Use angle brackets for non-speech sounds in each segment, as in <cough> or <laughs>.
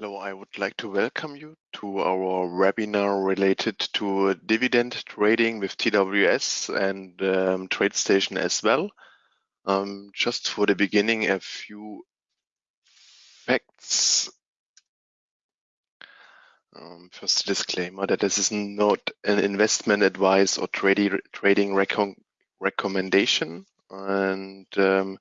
Hello, I would like to welcome you to our webinar related to dividend trading with TWS and um, TradeStation as well. Um, just for the beginning, a few facts. Um, first, disclaimer that this is not an investment advice or trading trading recommendation. And um,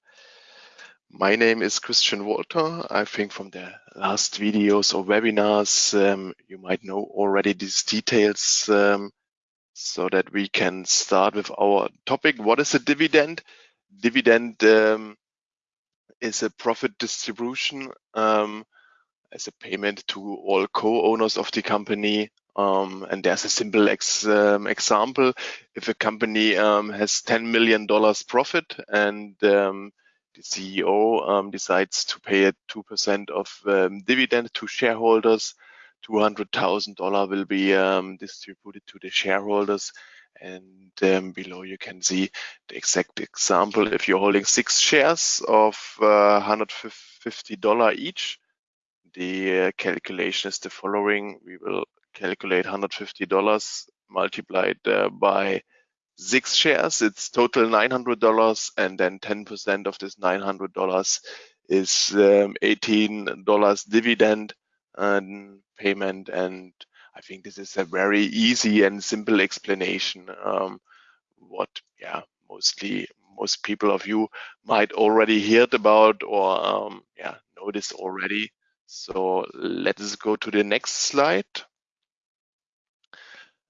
my name is Christian Walter. I think from the last videos or webinars, um, you might know already these details um, so that we can start with our topic. What is a dividend? Dividend um, is a profit distribution um, as a payment to all co-owners of the company. Um, and there's a simple ex, um, example. If a company has $10 million profit and the CEO um, decides to pay a 2% of um, dividend to shareholders, $200,000 will be um, distributed to the shareholders. And um, below you can see the exact example. If you're holding six shares of uh, $150 each, the uh, calculation is the following. We will calculate $150 multiplied uh, by six shares, it's total $900 and then 10% of this $900 is um, $18 dividend and payment. And I think this is a very easy and simple explanation. Um, what, yeah, mostly most people of you might already heard about or um, yeah, this already. So let us go to the next slide.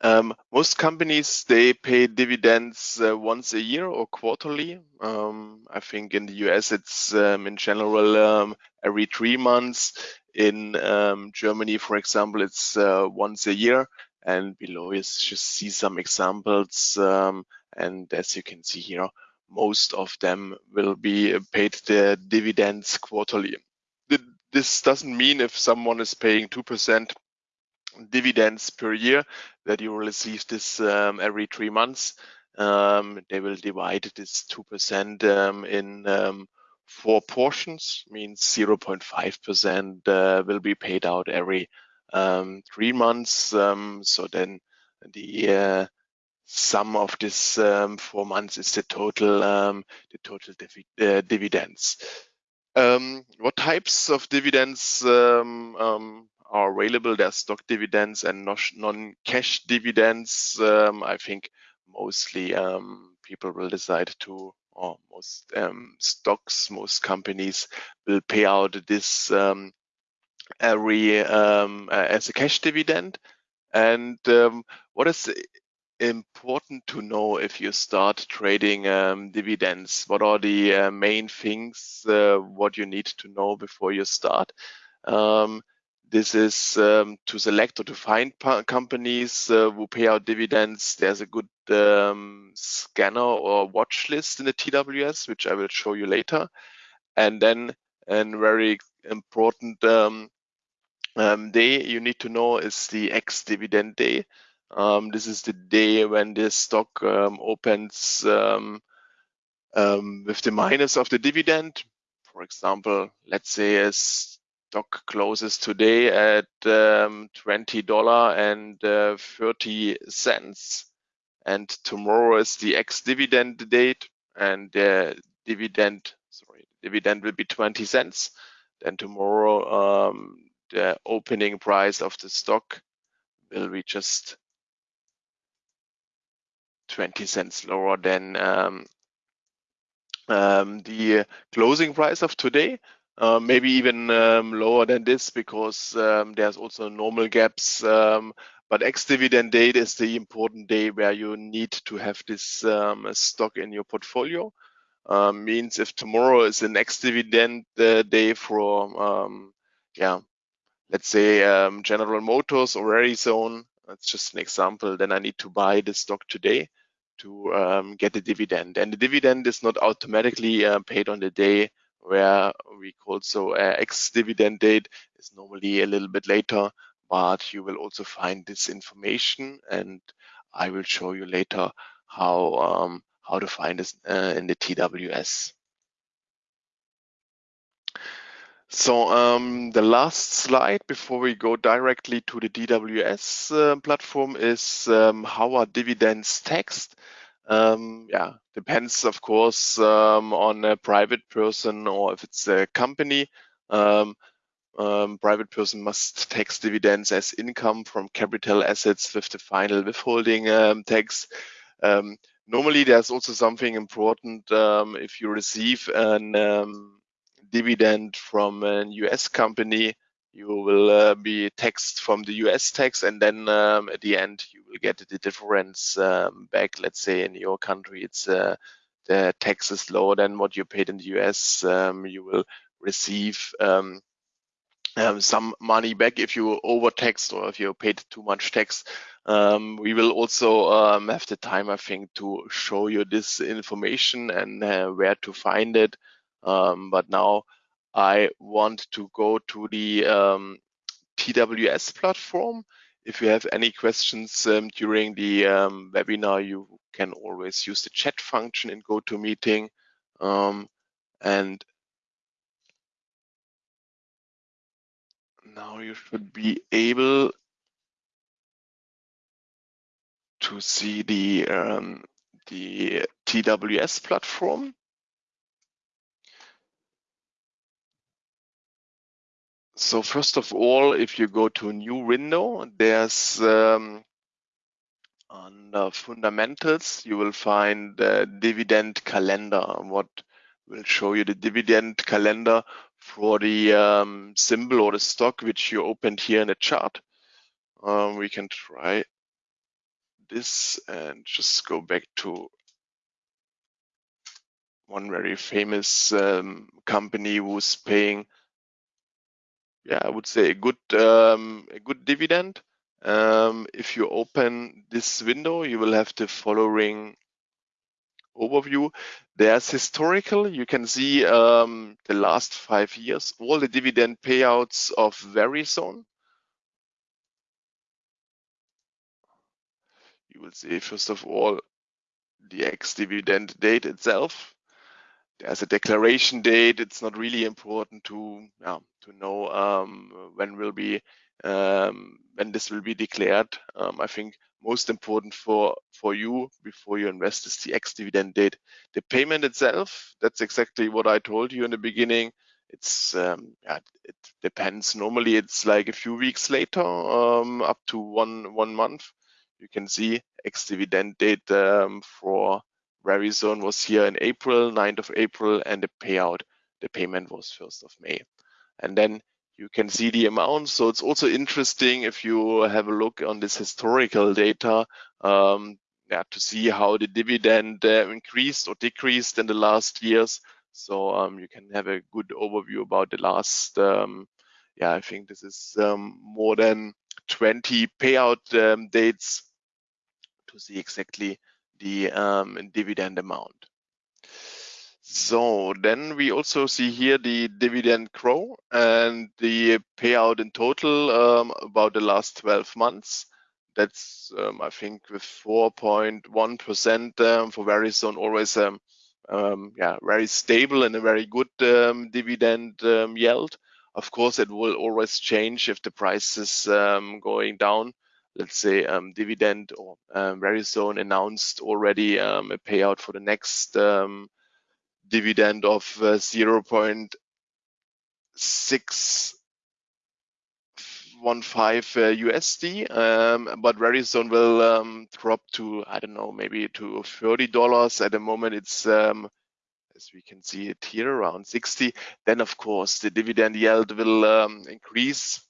Um, most companies they pay dividends uh, once a year or quarterly. Um, I think in the US it's um, in general um, every three months. In um, Germany, for example, it's uh, once a year. And below you just see some examples. Um, and as you can see here, most of them will be paid the dividends quarterly. This doesn't mean if someone is paying 2% dividends per year that you will receive this um, every three months. Um, they will divide this 2% um, in um, four portions, means 0.5% uh, will be paid out every um, three months. Um, so then the uh, sum of this four months is the total the total uh, dividends. what types of dividends are available. There's stock dividends and non-cash dividends. Um, I think mostly um, people will decide to, or most um, stocks, most companies will pay out this um, every um, as a cash dividend. And um, what is important to know if you start trading dividends? What are the uh, main things uh, what you need to know before you start? Um, this is um, to select or to find companies uh, who pay out dividends. There's a good um, scanner or watch list in the TWS, which I will show you later. And then a very important um, um, day you need to know is the ex-dividend day. Um, this is the day when the stock um, opens with the minus of the dividend. For example, let's say it's stock closes today at um, $20 and uh, 30 cents. And tomorrow is the ex-dividend date and the dividend, sorry, dividend will be 20 cents. Then tomorrow, um, the opening price of the stock will be just 20 cents lower than um, um, the closing price of today. Uh, maybe even um, lower than this because um, there's also normal gaps. Um, but ex-dividend date is the important day where you need to have this um, stock in your portfolio. Um, means if tomorrow is the ex-dividend uh, day for, um, yeah, let's say General Motors or Verizon, that's just an example, then I need to buy the stock today to get the dividend. And the dividend is not automatically uh, paid on the day where we call so uh, ex-dividend date is normally a little bit later, but you will also find this information and I will show you later how um, how to find this uh, in the TWS. So um, the last slide before we go directly to the TWS uh, platform is um, how are dividends taxed? Um, yeah, depends of course um, on a private person or if it's a company. Um, um, private person must <laughs> tax dividends as income from capital assets with the final withholding um, tax. Um, normally, there's also something important if you receive um, dividend from a US company, you will uh, be taxed from the US tax, and then um, at the end you will get the difference um, back. Let's say in your country, it's uh, the tax is lower than what you paid in the US. Um, you will receive um, um, some money back if you overtaxed or if you paid too much tax. Um, we will also have the time, I think, to show you this information and uh, where to find it. But now I want to go to the um, TWS platform. If you have any questions um, during the webinar, you can always use the chat function in GoToMeeting. and now you should be able to see the um, the TWS platform. So first of all, if you go to a new window, there's um, under fundamentals, you will find the dividend calendar. What will show you the dividend calendar for the um, symbol or the stock which you opened here in the chart. Um, we can try this and just go back to one very famous um, company who's paying, yeah, I would say a good um, a good dividend. Um, if you open this window, you will have the following overview. There's historical. You can see um, the last five years, all the dividend payouts of Verizon. You will see, first of all, the ex-dividend date itself. There's a declaration date. It's not really important to to know um, when will be um, when this will be declared. Um, I think most important for for you before you invest is the ex-dividend date. The payment itself, that's exactly what I told you in the beginning. It's um, yeah, it depends. Normally, it's like a few weeks later, um, up to one one month. You can see ex-dividend date um, for Verizon was here in April, 9th of April, and the payout, the payment was 1st of May. And then you can see the amount. So it's also interesting if you have a look on this historical data um, yeah, to see how the dividend uh, increased or decreased in the last years. So um, you can have a good overview about the last, um, yeah, I think this is um, more than 20 payout um, dates to see exactly the um, dividend amount. So then we also see here the dividend grow and the payout in total um, about the last 12 months. That's, um, I think, with 4.1% um, for Verizon, always um, um, yeah, very stable and a very good um, dividend yield. Of course, it will always change if the price is going down. Let's say dividend or Verizon announced already a payout for the next dividend of uh, 0.615 USD, um, but Verizon will um, drop to, I don't know, maybe to $30. At the moment, it's, um, as we can see it here, around 60. Then, of course, the dividend yield will um, increase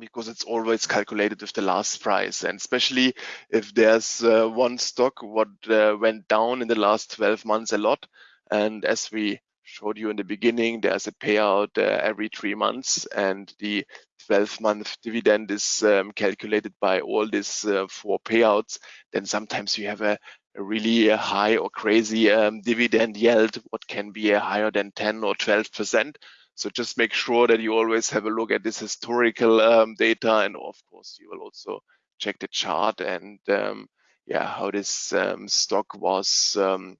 because it's always calculated with the last price and especially if there's uh, one stock what uh, went down in the last 12 months a lot and as we showed you in the beginning, there's a payout uh, every three months, and the 12-month dividend is um, calculated by all these uh, four payouts. Then sometimes you have a, a really uh, high or crazy um, dividend yield, what can be higher than 10 or 12 percent. So just make sure that you always have a look at this historical um, data, and of course you will also check the chart and um, yeah, how this um, stock was um,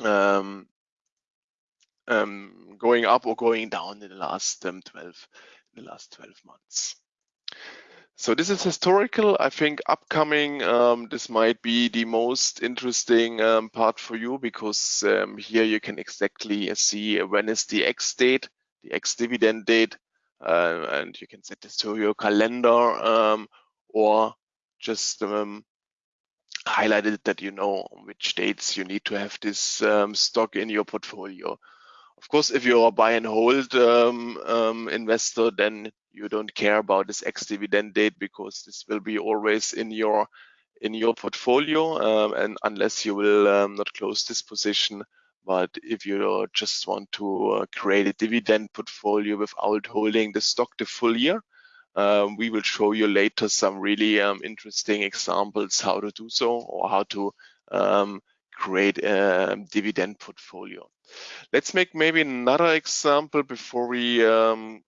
um, um, going up or going down in the last um, 12 in the last 12 months. So this is historical. I think upcoming, um, this might be the most interesting um, part for you because um, here you can exactly see when is the X date, the X dividend date, uh, and you can set this to your calendar um, or just um, highlighted that you know which dates you need to have this um, stock in your portfolio. Of course, if you're a buy and hold investor, then you don't care about this ex-dividend date because this will be always in your in your portfolio, um, and unless you will um, not close this position. But if you just want to uh, create a dividend portfolio without holding the stock the full year, um, we will show you later some really um, interesting examples how to do so or how to um, create a dividend portfolio. Let's make maybe another example before we um,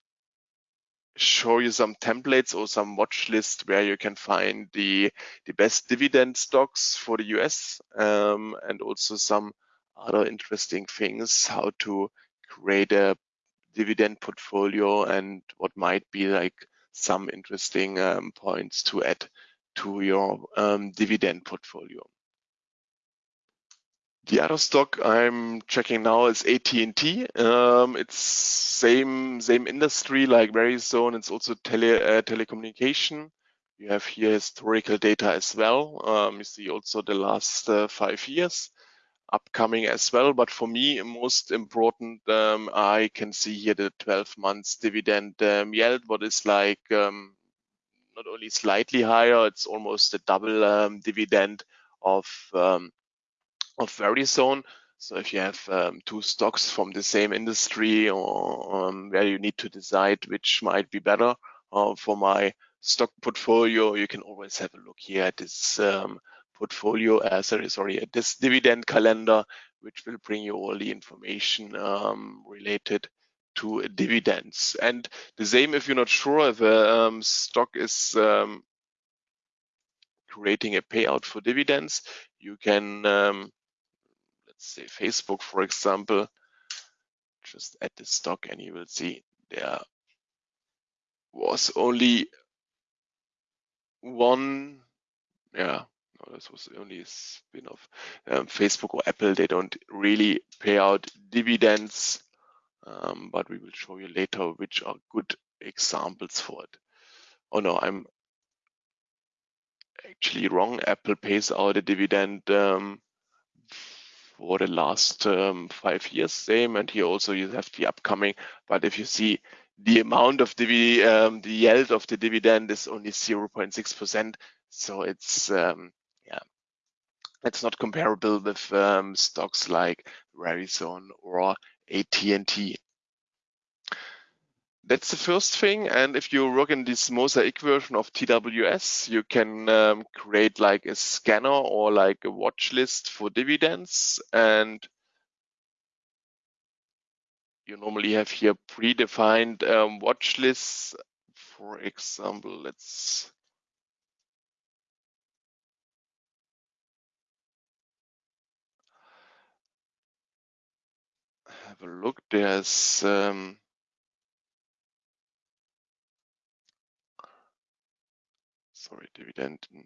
show you some templates or some watch list where you can find the, the best dividend stocks for the US um, and also some other interesting things, how to create a dividend portfolio and what might be like some interesting um, points to add to your um, dividend portfolio. The other stock I'm checking now is AT&T. Um, it's same same industry like Verizon. It's also tele uh, telecommunication. You have here historical data as well. Um, you see also the last uh, five years upcoming as well. But for me, most important, um, I can see here the 12 months dividend um, yield, what is like um, not only slightly higher, it's almost a double um, dividend of um, of Verizon. So if you have um, two stocks from the same industry or um, where you need to decide which might be better uh, for my stock portfolio, you can always have a look here at this um, portfolio, uh, sorry, sorry, at this dividend calendar, which will bring you all the information um, related to dividends. And the same if you're not sure if a um, stock is um, creating a payout for dividends, you can let's say Facebook, for example, just add the stock and you will see there was only one, yeah, no, this was only a spin-off. Um, Facebook or Apple, they don't really pay out dividends, um, but we will show you later which are good examples for it. Oh no, I'm actually wrong. Apple pays out a dividend um, for the last um, five years same. And here also you have the upcoming but if you see the amount of the um, the yield of the dividend is only 0.6 percent. So it's um, yeah it's not comparable with um, stocks like Verizon or AT&T that's the first thing. And if you work in this mosaic version of TWS, you can um, create like a scanner or like a watch list for dividends. And you normally have here predefined um, watch lists. For example, let's have a look. There's um, sorry, dividend in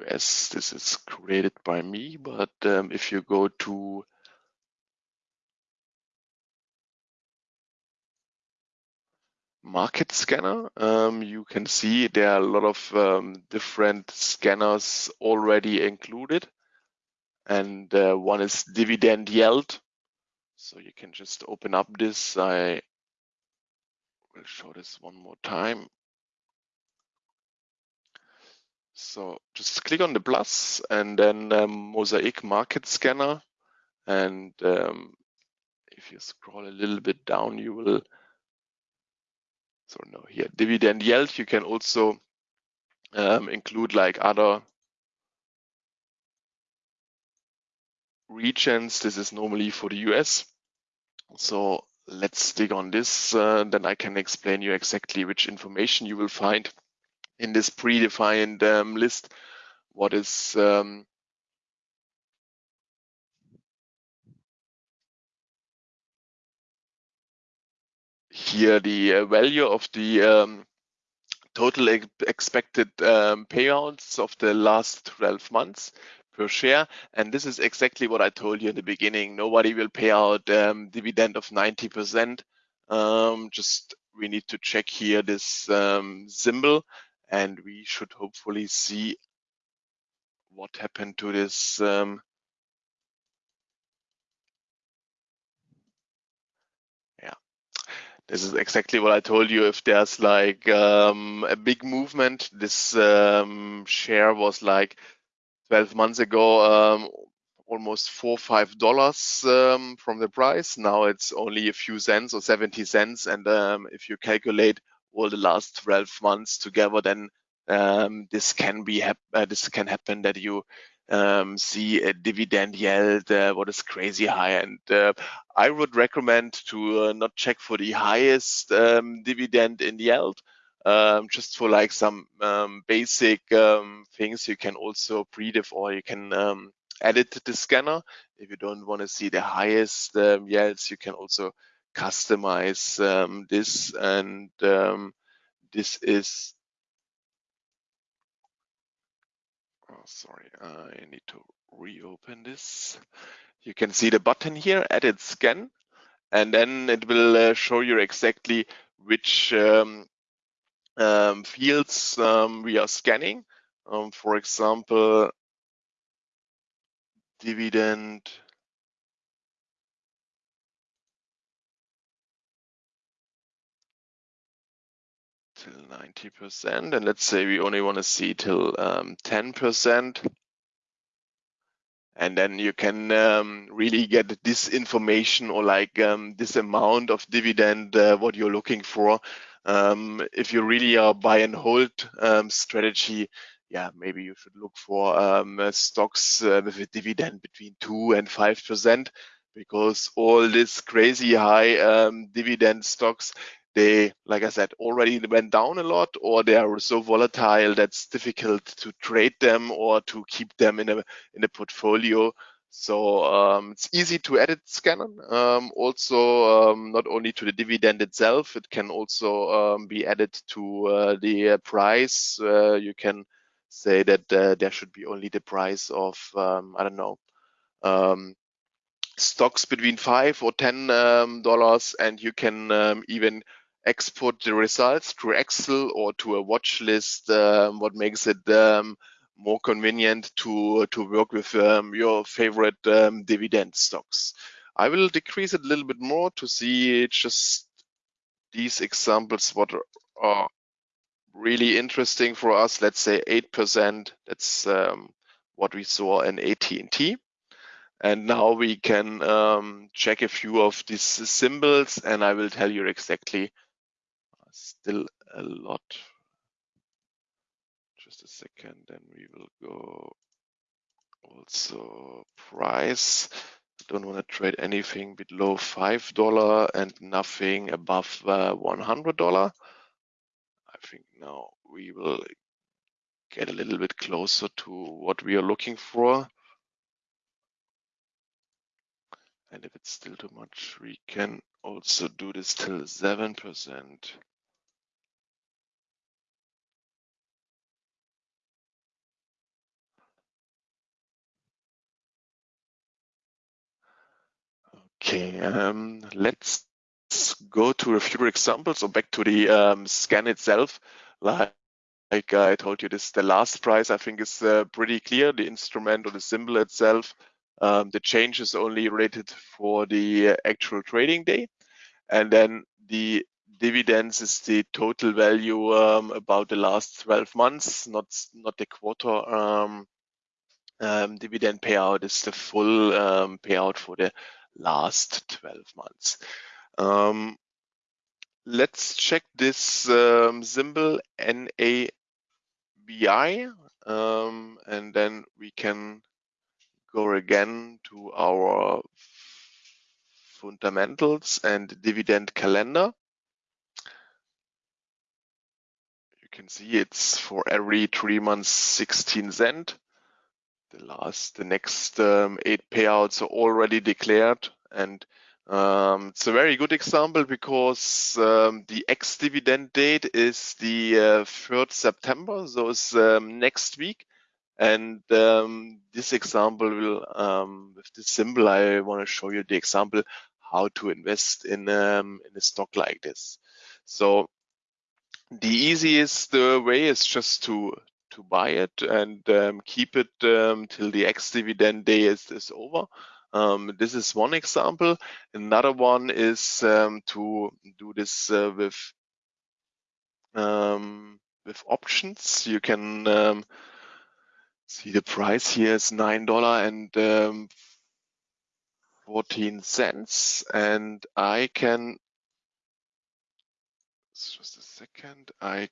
US. This is created by me, but um, if you go to market scanner, um, you can see there are a lot of um, different scanners already included. And uh, one is dividend yield. So you can just open up this. I will show this one more time. So just click on the plus and then um, Mosaic Market Scanner. And um, if you scroll a little bit down, you will, so no, here, dividend yield, you can also um, include like other regions. This is normally for the US. So let's dig on this. Uh, then I can explain you exactly which information you will find in this predefined um, list what is um, here the uh, value of the um, total ex expected um, payouts of the last 12 months per share. And this is exactly what I told you in the beginning. Nobody will pay out um, dividend of 90%. Um, just we need to check here this symbol and we should hopefully see what happened to this um, yeah. This is exactly what I told you. If there's like um, a big movement this um, share was like 12 months ago um, almost four five dollars um, from the price. Now it's only a few cents or 70 cents. And um, if you calculate all the last 12 months together then um, this can be uh, this can happen that you um, see a dividend yield uh, what is crazy high. And uh, I would recommend to uh, not check for the highest um, dividend in yield um, just for like some um, basic um, things. You can also predef or you can edit the scanner. If you don't want to see the highest yields you can also customize um, this and this is oh, sorry I need to reopen this you can see the button here edit scan and then it will uh, show you exactly which um, um, fields um, we are scanning. Um, for example, dividend till 90%. And let's say we only want to see till 10% um, and then you can um, really get this information or like um, this amount of dividend uh, what you're looking for um, if you really are buy and hold um, strategy, yeah, maybe you should look for um, uh, stocks uh, with a dividend between two and five percent, because all this crazy high um, dividend stocks, they, like I said, already went down a lot, or they are so volatile that's difficult to trade them or to keep them in a in a portfolio. So um, it's easy to edit Scanner. Um, also, um, not only to the dividend itself, it can also um, be added to uh, the uh, price. Uh, you can say that uh, there should be only the price of, um, I don't know, um, stocks between five or ten dollars, and you can even export the results to Excel or to a watch list, what makes it more convenient to to work with um, your favorite um, dividend stocks. I will decrease it a little bit more to see just these examples what are really interesting for us. Let's say 8%, that's um, what we saw in AT&T. And now we can um, check a few of these symbols and I will tell you exactly still a lot just a second, then we will go also price. Don't want to trade anything below $5 and nothing above uh, $100. I think now we will get a little bit closer to what we are looking for. And if it's still too much, we can also do this till 7%. Okay, um, let's go to a few examples or back to the um, scan itself. Like, like, I told you, this the last price I think is uh, pretty clear. The instrument or the symbol itself, um, the change is only rated for the actual trading day. And then the dividends is the total value um, about the last 12 months, not, not the quarter um, um, dividend payout is the full um, payout for the last 12 months. Um, let's check this um, symbol NAVI um, and then we can go again to our fundamentals and dividend calendar. You can see it's for every three months 16 cent the last, the next um, eight payouts are already declared and Um, it's a very good example because um, the ex-dividend date is the uh, 3rd September, so it's um, next week. And um, this example will, um, with this symbol, I want to show you the example how to invest in, in a stock like this. So the easiest uh, way is just to to buy it and um, keep it um, till the ex-dividend day is, is over. Um, this is one example. Another one is um, to do this uh, with with options. You can see the price here is nine dollar and um, fourteen cents, and I can just a second. I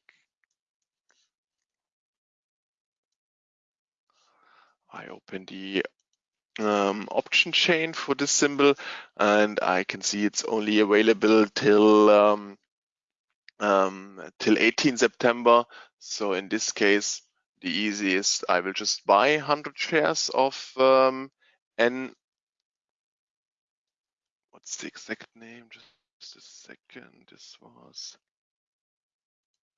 I open the um, option chain for this symbol and I can see it's only available till um, um, till 18 September. So in this case, the easiest, I will just buy 100 shares of um, N. What's the exact name? Just a second. This was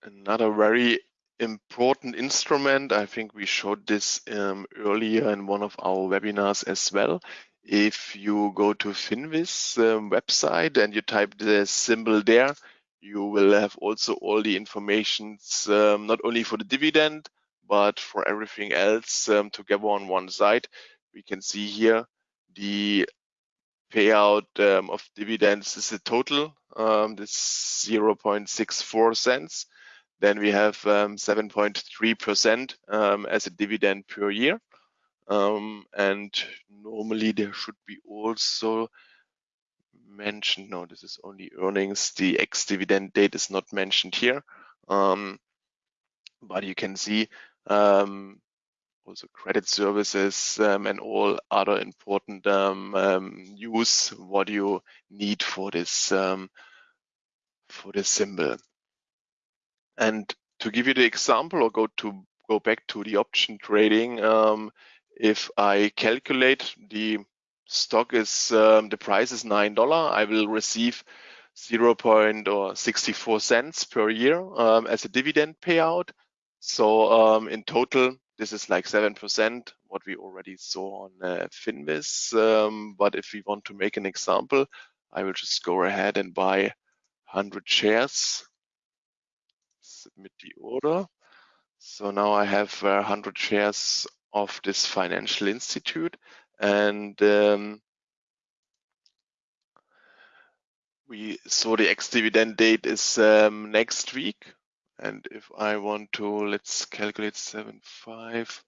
another very important instrument. I think we showed this um, earlier in one of our webinars as well. If you go to Finviz um, website and you type the symbol there, you will have also all the information, um, not only for the dividend, but for everything else um, together on one side. We can see here the payout um, of dividends is the total, um, this 0.64 cents. Then we have 7.3% um, um, as a dividend per year. Um, and normally there should be also mentioned, no, this is only earnings. The ex-dividend date is not mentioned here. Um, but you can see um, also credit services um, and all other important use what you need for this for this symbol. And to give you the example or go to go back to the option trading, um, if I calculate the stock is um, the price is nine dollar, I will receive 0. or 64 cents per year um, as a dividend payout. So um, in total, this is like seven percent, what we already saw on uh. Um, but if we want to make an example, I will just go ahead and buy 100 shares submit the order. So now I have uh, 100 shares of this financial institute and um, we saw the ex-dividend date is um, next week. And if I want to, let's calculate 7.5.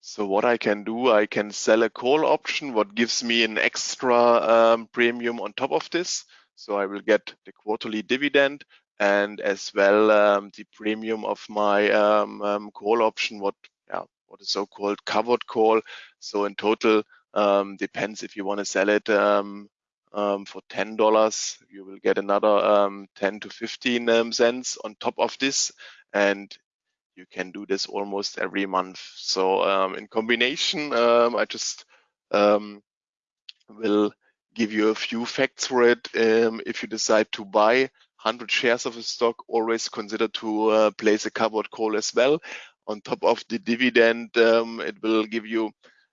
So what I can do, I can sell a call option, what gives me an extra um, premium on top of this. So I will get the quarterly dividend and as well um, the premium of my um, um, call option, what yeah, what is so-called covered call. So in total, um, depends if you want to sell it um, um, for ten dollars, you will get another ten to fifteen cents on top of this, and you can do this almost every month. So in combination, I just will give you a few facts for it. if you decide to buy 100 shares of a stock, always consider to uh, place a covered call as well. On top of the dividend, um, it will give you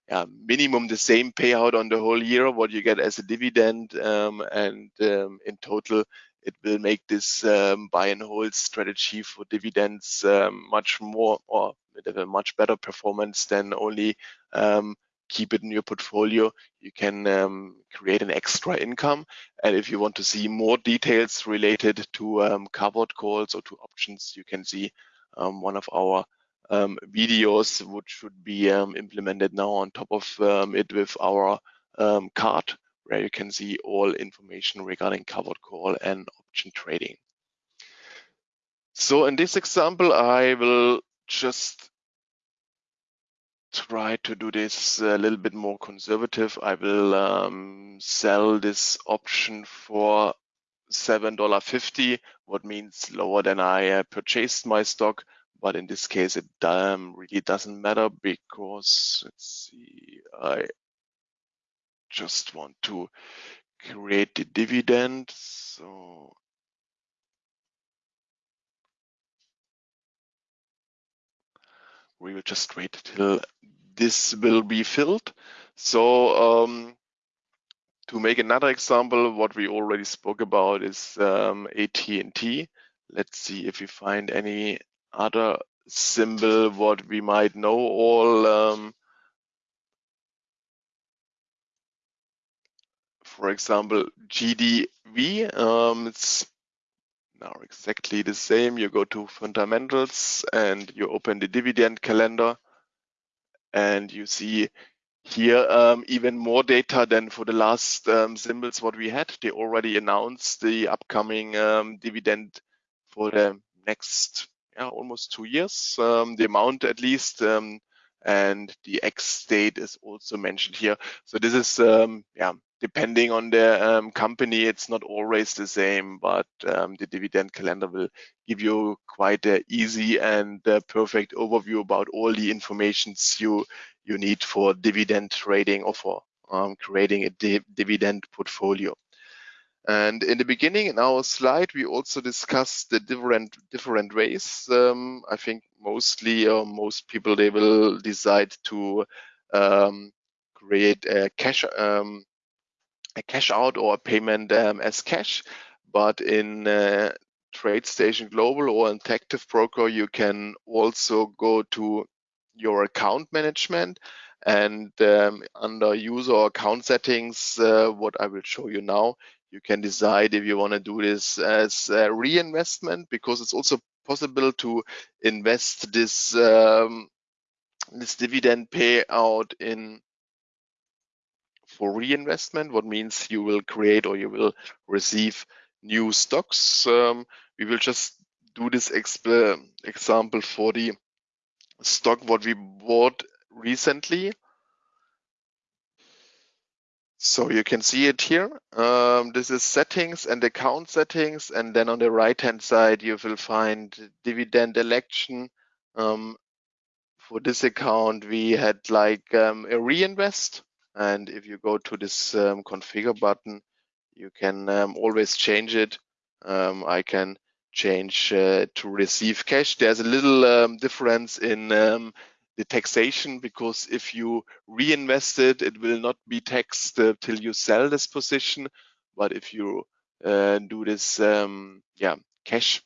yeah, minimum the same payout on the whole year, what you get as a dividend. Um, and um, in total, it will make this um, buy and hold strategy for dividends um, much more or have a much better performance than only um, keep it in your portfolio, you can um, create an extra income. And if you want to see more details related to um, covered calls or to options, you can see um, one of our um, videos, which should be um, implemented now on top of um, it with our card, where you can see all information regarding covered call and option trading. So in this example, I will just try to do this a little bit more conservative. I will um, sell this option for $7.50, what means lower than I uh, purchased my stock. But in this case, it um, really doesn't matter because let's see, I just want to create the dividend. So we will just wait till this will be filled. So um, to make another example, what we already spoke about is um, AT&T. Let's see if we find any other symbol what we might know all. Um, for example, GDV. Um, it's now exactly the same. You go to fundamentals and you open the dividend calendar and you see here um, even more data than for the last um, symbols what we had. They already announced the upcoming um, dividend for the next yeah, almost two years, um, the amount at least, um, and the X date is also mentioned here. So this is um, yeah depending on the um, company, it's not always the same, but um, the dividend calendar will give you quite an easy and uh, perfect overview about all the informations you you need for dividend trading or for um, creating a di dividend portfolio. And in the beginning, in our slide, we also discussed the different different ways. Um, I think mostly, or most people, they will decide to um, create a cash um, a cash out or a payment um, as cash. But in uh, TradeStation Global or in Active Broker, you can also go to your account management and um, under user account settings, uh, what I will show you now, you can decide if you want to do this as a reinvestment because it's also possible to invest this um, this dividend payout in for reinvestment, what means you will create or you will receive new stocks. Um, we will just do this example for the stock what we bought recently. So you can see it here. Um, this is settings and account settings. And then on the right hand side, you will find dividend election. Um, for this account, we had like um, a reinvest. And if you go to this um, configure button, you can um, always change it. Um, I can change uh, to receive cash. There's a little um, difference in um, the taxation because if you reinvest it, it will not be taxed uh, till you sell this position. But if you uh, do this, um, yeah, cash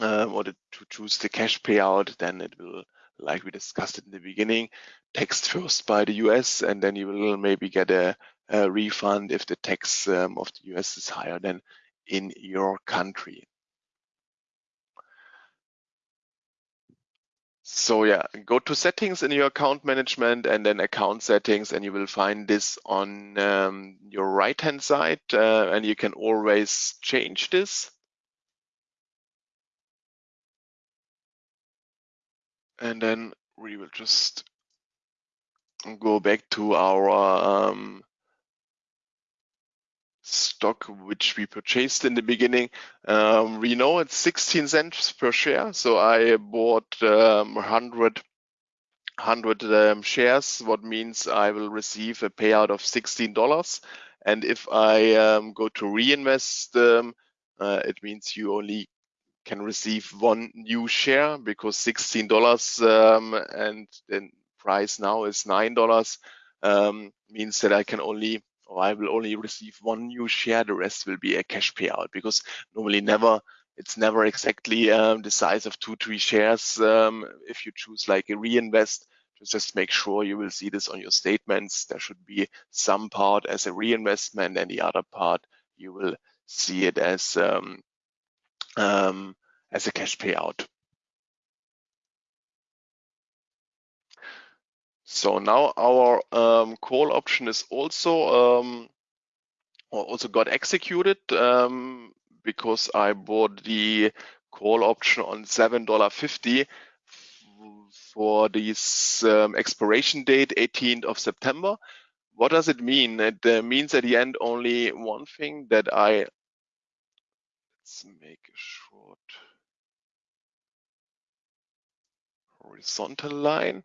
or to choose the cash payout, then it will like we discussed in the beginning, taxed first by the US, and then you will maybe get a, a refund if the tax um, of the US is higher than in your country. So yeah, go to settings in your account management and then account settings and you will find this on um, your right hand side uh, and you can always change this. and then we will just go back to our um, stock which we purchased in the beginning. Um, we know it's 16 cents per share, so I bought um, 100, 100 um, shares, what means I will receive a payout of $16. And if I um, go to reinvest, um, uh, it means you only can receive one new share because $16 um, and the price now is $9 um, means that I can only or I will only receive one new share. The rest will be a cash payout because normally never it's never exactly um, the size of two, three shares. Um, if you choose like a reinvest, just make sure you will see this on your statements. There should be some part as a reinvestment and the other part you will see it as um, um, as a cash payout. So now our um, call option is also um, also got executed um, because I bought the call option on $7.50 for this um, expiration date, 18th of September. What does it mean? It uh, means at the end only one thing that I let's make a short horizontal line.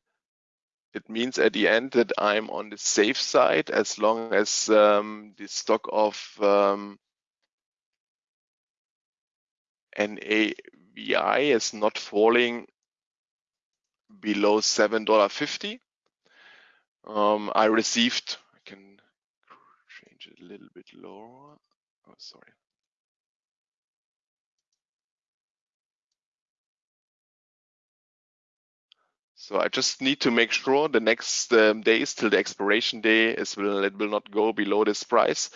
It means at the end that I'm on the safe side as long as um, the stock of um, NAVI is not falling below $7.50. Um, I received, I can change it a little bit lower. Oh, sorry. So I just need to make sure the next um, days till the expiration day is will it will not go below this price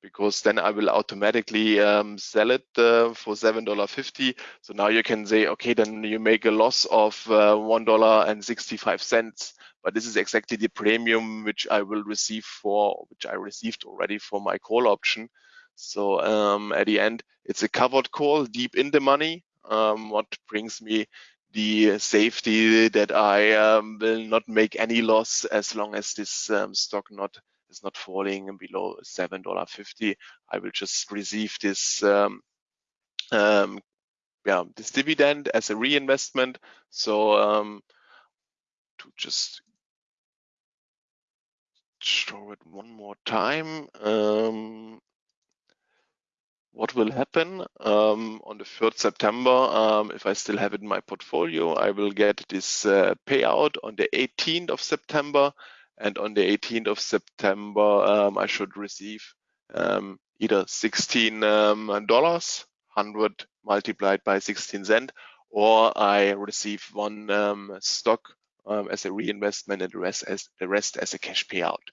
because then I will automatically um, sell it uh, for seven dollar fifty. So now you can say, okay, then you make a loss of uh, one dollar and sixty five cents. But this is exactly the premium which I will receive for which I received already for my call option. So um, at the end, it's a covered call deep in the money. Um, what brings me the safety that I um, will not make any loss as long as this um, stock not is not falling below seven dollar fifty. I will just receive this um, um, yeah this dividend as a reinvestment. So um, to just show it one more time. What will happen um, on the 3rd September, um, if I still have it in my portfolio, I will get this uh, payout on the 18th of September. And on the 18th of September, um, I should receive um, either $16, um, 100 multiplied by 16 cent, or I receive one um, stock as a reinvestment and the rest as, the rest as a cash payout.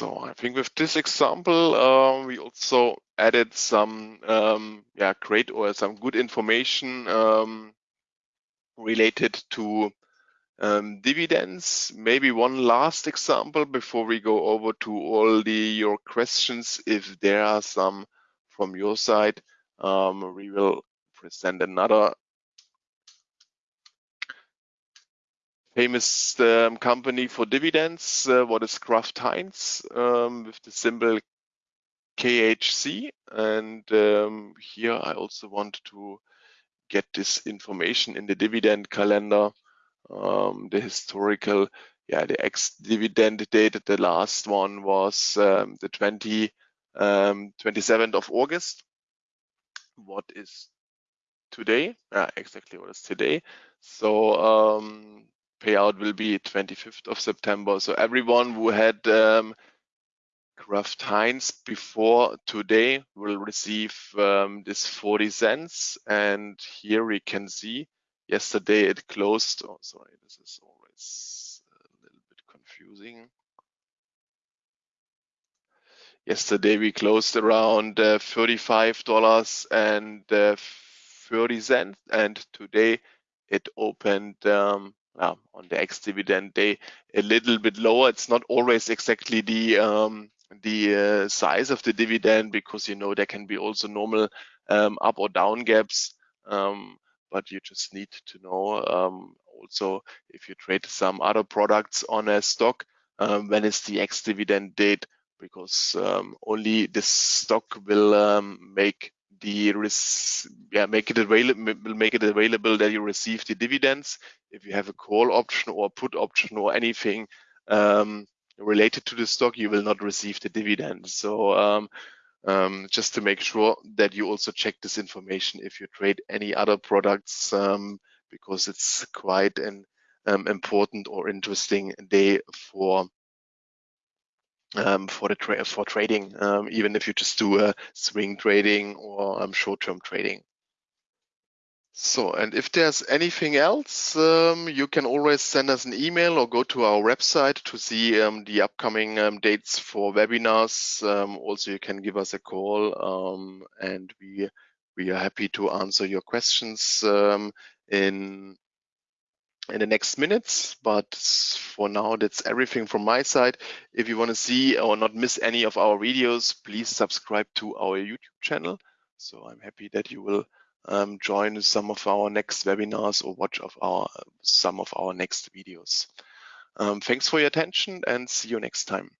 So I think with this example, uh, we also added some um, yeah great or some good information um, related to um, dividends. Maybe one last example before we go over to all the your questions. If there are some from your side, um, we will present another famous um, company for dividends. Uh, what is Kraft Heinz um, with the symbol KHC? And um, here I also want to get this information in the dividend calendar, um, the historical, yeah, the ex-dividend date. The last one was um, the 20, 27th um, of August. What is today? Ah, exactly what is today. So payout will be 25th of September. So everyone who had um, Kraft Heinz before today will receive um, this 40 cents. And here we can see yesterday it closed. Oh, sorry, this is always a little bit confusing. Yesterday we closed around uh, $35 and uh, 30 cents, and today it opened um, uh, on the ex-dividend day a little bit lower. It's not always exactly the um, the uh, size of the dividend because you know there can be also normal um, up or down gaps. Um, but you just need to know um, also if you trade some other products on a stock, um, when is the ex-dividend date? Because only this stock will make the yeah make it available make it available that you receive the dividends. If you have a call option or put option or anything um, related to the stock you will not receive the dividend. So um, um, just to make sure that you also check this information if you trade any other products um, because it's quite an um, important or interesting day for um, for the tra for trading, um, even if you just do a swing trading or um, short-term trading. So, and if there's anything else, um, you can always send us an email or go to our website to see um, the upcoming um, dates for webinars. also, you can give us a call and we we are happy to answer your questions in in the next minutes. But for now, that's everything from my side. If you want to see or not miss any of our videos, please subscribe to our YouTube channel. So I'm happy that you will um, join some of our next webinars or watch of our some of our next videos. Um, thanks for your attention and see you next time.